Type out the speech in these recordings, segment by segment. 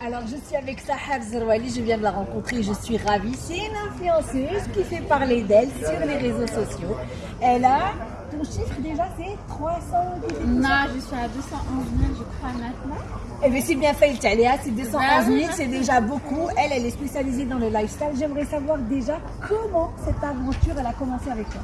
Alors, je suis avec Sahar Zerwali, je viens de la rencontrer, je suis ravie. C'est une influenceuse qui fait parler d'elle sur les réseaux sociaux. Elle a, ton chiffre déjà, c'est 300 Non, je suis à 211 000, je crois, maintenant. Eh bien, c'est bien fait, le Tchaléa, c'est 211 000, c'est déjà beaucoup. Elle, elle est spécialisée dans le lifestyle. J'aimerais savoir déjà comment cette aventure, elle a commencé avec toi?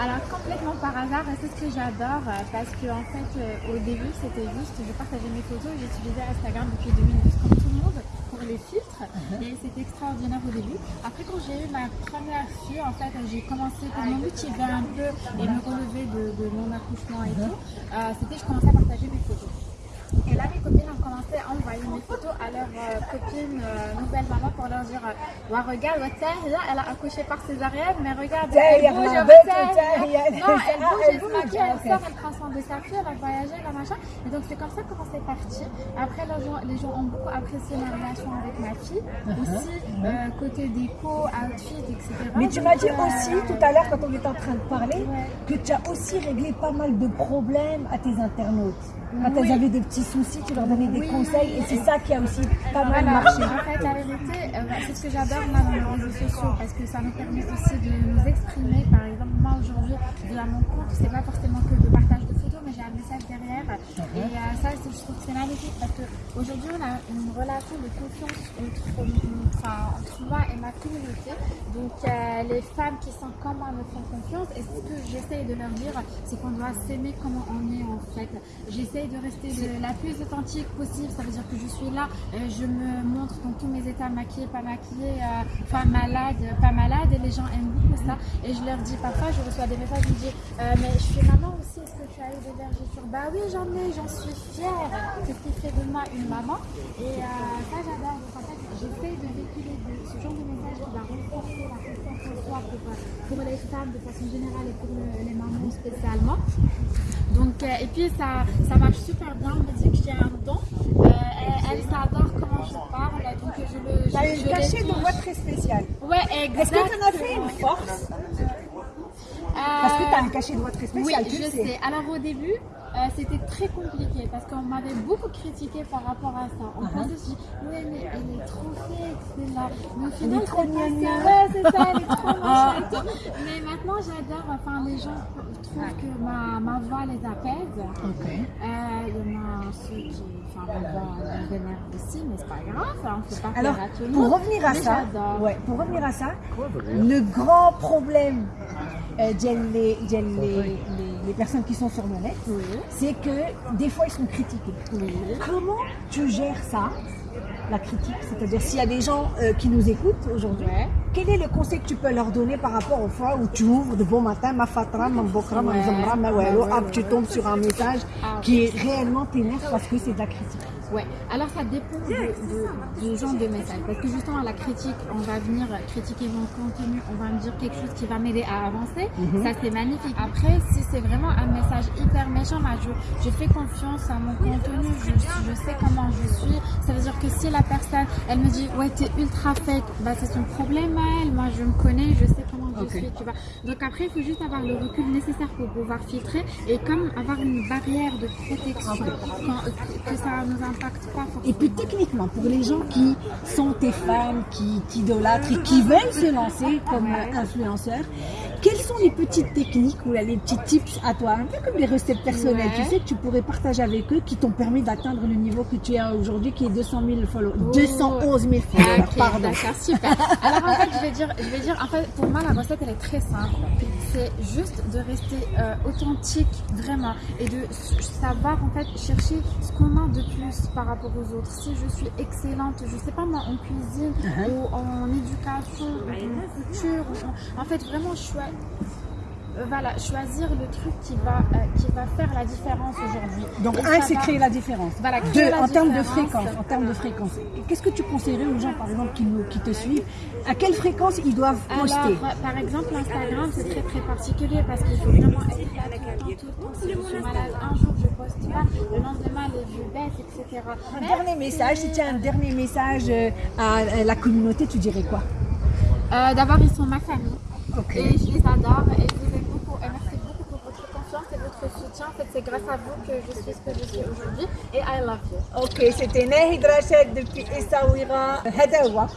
Alors, complètement par hasard, c'est ce que j'adore, euh, parce que en fait, euh, au début, c'était juste, je partageais mes photos, j'utilisais Instagram depuis 2012 comme tout le monde pour les filtres, et c'était extraordinaire au début. Après, quand j'ai eu ma première fille, en fait, j'ai commencé pour me motiver un peu et me relever de, de mon accouchement et tout, euh, c'était je commençais à partager mes photos. Et là, mes copines ont commencé à envoyer mes photos à leurs euh, copines euh, nouvelles mamans pour leur dire euh, ouais, Regarde, là, elle a accouché par césarienne, mais regarde, elle bouge, tiens, Tahia. Non, elle bouge, elle elle se bouge, maquille, elle sort, elle prend soin de sa fille, elle a voyagé, elle a machin. Et donc, c'est comme ça comment c'est parti. Après, les gens, ont beaucoup apprécié ma relation avec ma fille. Aussi, euh, côté déco, outfit, etc. Mais tu m'as dit euh, aussi tout à l'heure, quand on était en train de parler, que tu as aussi réglé pas mal de problèmes à tes internautes. Quand elles avaient de petits soucis, tu leur donnais des Oui, conseils et c'est ça qui a aussi pas mal Voilà, marché. en fait, la vérité, euh, bah, c'est ce que j'adore moi dans les réseaux sociaux parce que ça nous permet aussi de nous exprimer. Par exemple, moi aujourd'hui, via mon compte, c'est pas forcément que de partage de photos, mais j'ai un message derrière. Et euh, ça, c'est- je trouve que c'est magnifique parce qu'aujourd'hui, on a une relation de confiance entre, moi et ma communauté. Donc, euh, les femmes qui sont comme moi me font confiance. Et ce que j'essaye de leur dire, c'est qu'on doit s'aimer comme on est en fait. J'essaye de rester la plus authentique possible. Ça veut dire que je suis là, euh, je me montre dans tous mes états maquillée, pas maquillée, euh, enfin malade, pas malade. Et les gens aiment beaucoup ça. Et je leur dis, parfois, je reçois des messages, je me dis, euh, mais je suis maman aussi, est-ce que tu as eu des vergetures Bah oui, j'en ai, j'en suis fière. C'est ce qui fait de moi une maman. Et euh, ça, j'adore. Donc en fait, j'essaye de véhiculer de- ce genre de message qui va renforcer la confiance en soi pour, euh, pour les femmes de façon générale et pour le- les mamans spécialement. Donc, euh, et puis ça, ça marche super bien. On me dit que j'ai un don. Euh, elle, elle s'adore comment je parle. Donc je le. As je- une je cachée de voix très spéciale. Ouais, Est-ce que tu en as fait une force? Parce que tu as un cachet de voix très Oui, spécial, tu je le sais. sais. Alors au début, euh, c'était très compliqué parce qu'on m'avait beaucoup critiqué par rapport à ça. On pensait, je dis, oui, mais elle est trop faite, c'est là. Mais au final, c'est pas. Ouais, c'est ça, elle est trop et tout. Mais maintenant, j'adore. Enfin, les gens trouvent que ma, ma voix les apaise. Ok. Euh, Il y en a ceux qui, enfin, ma voix les vénère aussi, mais c'est pas grave, ça, on fait pas Alors, à tout le pour revenir à Mais ça, ouais, pour revenir à ça, le grand problème euh, les, les, les- les personnes qui sont sur le net, c'est que des fois ils sont critiqués. Comment tu gères ça, la critique? C'est-à-dire s'il y a des gens euh, qui nous écoutent aujourd'hui, Ouais. quel est le conseil que tu peux leur donner par rapport aux fois où tu ouvres de bon matin, ma fatra, ma bokra, ma zamra, ma tu tombes sur un message Ah, qui est réellement t'énerve parce que c'est de la critique. Ouais, alors ça dépend de, du genre de message. Parce que justement, à la critique, on va venir critiquer mon contenu, on va me dire quelque chose qui va m'aider à avancer. Ça, c'est magnifique. Après, si c'est vraiment un message hyper méchant, bah, je, je fais confiance à mon contenu, je, je sais comment je suis. Ça veut dire que si la personne, elle me dit, ouais, t'es ultra fake, bah, c'est son problème à elle. Moi, je me connais, je sais tu vois. Donc après, il faut juste avoir le recul nécessaire pour pouvoir filtrer et comme avoir une barrière de protection quand- que ça nous impacte pas forcément. Et puis techniquement, pour les gens qui sont tes fans, qui t'idolâtrent et qui veulent se lancer comme euh, influenceurs, sont les petites techniques ou les petits tips à toi, un peu comme des recettes personnelles, Ouais. tu sais, que tu pourrais partager avec eux qui t'ont permis d'atteindre le niveau que tu as aujourd'hui, qui est 200 000 followers, 211 000 followers, Ok, pardon. d'accord, super. Alors en fait, je vais dire, je vais dire, en fait, pour moi, la recette, elle est très simple. C'est juste de rester euh, authentique, vraiment, et de savoir en fait chercher ce qu'on a de plus par rapport aux autres. Si je suis excellente, je sais pas moi, en cuisine Uh-huh. ou en éducation, ou en couture, ou en, en fait, vraiment, je suis voilà, choisir le truc qui va, euh, qui va faire la différence aujourd'hui. Donc Et un, c'est va- créer la différence. Voilà, Deux, la en termes de fréquence, en termes de fréquence. Qu'est-ce que tu conseillerais aux gens, par exemple, qui, nous, qui te suivent? À quelle fréquence ils doivent poster? Alors, par exemple, Instagram, c'est très très particulier parce qu'il faut vraiment être là tout le temps, tout le temps. Si je suis malade un jour, je poste pas, le lendemain, les vues baissent, etc. Un dernier message, si tu as un dernier message euh, à euh, la communauté, tu dirais quoi? Euh, D'abord, ils sont ma famille et je les adore et je vous aime beaucoup et merci beaucoup pour votre soutien. En fait, c'est grâce à vous que je suis ce que je suis aujourd'hui. Et I love you. Ok, c'était Nahid Rachid depuis Essaouira. Hadawa.